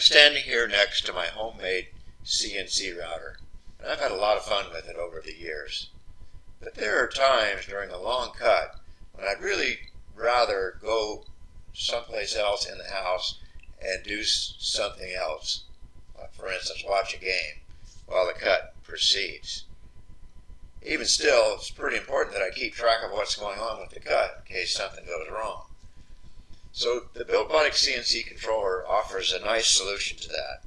standing here next to my homemade CNC router, and I've had a lot of fun with it over the years. But there are times during a long cut when I'd really rather go someplace else in the house and do something else. Like for instance, watch a game while the cut proceeds. Even still, it's pretty important that I keep track of what's going on with the cut in case something goes wrong. So the BuildBotic CNC controller offers a nice solution to that.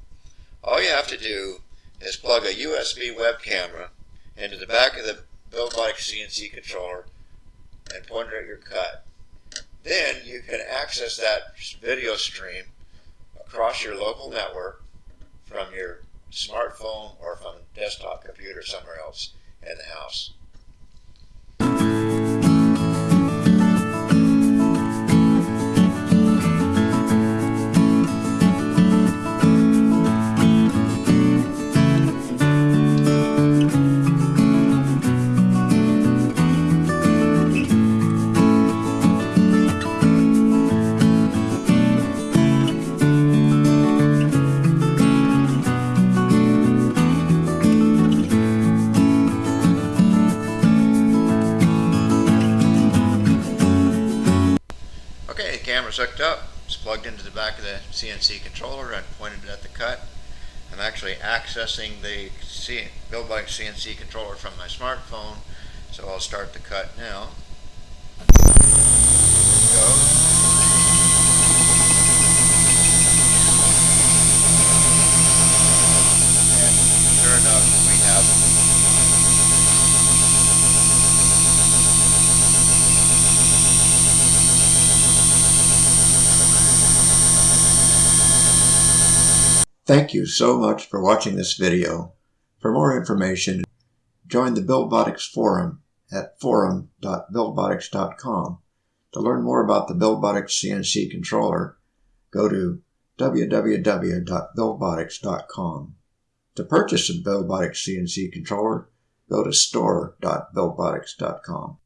All you have to do is plug a USB web camera into the back of the BuildBotic CNC controller and point it at your cut. Then you can access that video stream across your local network from your smartphone or from a desktop computer somewhere else in the house. Camera's hooked up. It's plugged into the back of the CNC controller and pointed at the cut. I'm actually accessing the C BuildBotic CNC controller from my smartphone, so I'll start the cut now. Go. And sure enough, we have Thank you so much for watching this video. For more information, join the BuildBotics forum at forum.buildbotics.com. To learn more about the BuildBotics CNC controller, go to www.buildbotics.com. To purchase a BuildBotics CNC controller, go to store.buildbotics.com.